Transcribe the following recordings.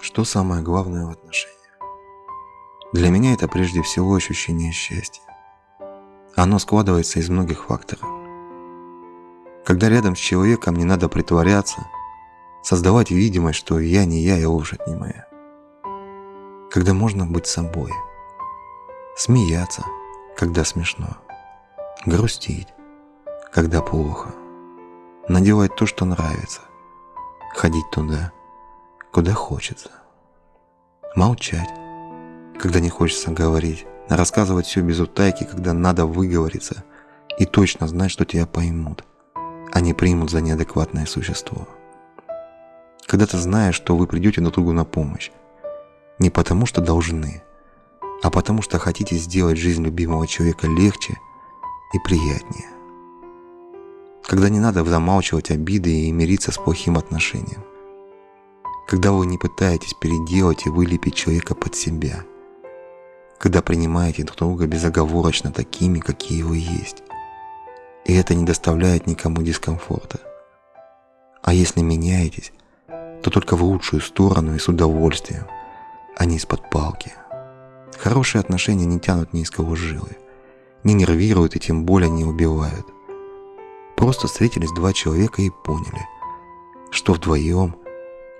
Что самое главное в отношениях? Для меня это прежде всего ощущение счастья. Оно складывается из многих факторов. Когда рядом с человеком не надо притворяться, создавать видимость, что я не я и лошадь не моя. Когда можно быть собой. Смеяться, когда смешно. Грустить, когда плохо. Надевать то, что нравится. Ходить туда, куда хочется. Молчать, когда не хочется говорить. Рассказывать все без утайки, когда надо выговориться. И точно знать, что тебя поймут, а не примут за неадекватное существо. Когда ты знаешь, что вы придете друг другу на помощь. Не потому, что должны, а потому, что хотите сделать жизнь любимого человека легче и приятнее. Когда не надо замалчивать обиды и мириться с плохим отношением – когда вы не пытаетесь переделать и вылепить человека под себя, когда принимаете друг друга безоговорочно такими, какие вы есть. И это не доставляет никому дискомфорта. А если меняетесь, то только в лучшую сторону и с удовольствием, а не из-под палки. Хорошие отношения не тянут ни из кого жилы, не нервируют и тем более не убивают. Просто встретились два человека и поняли, что вдвоем –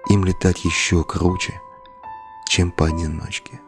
им летать еще круче, чем поодиночке.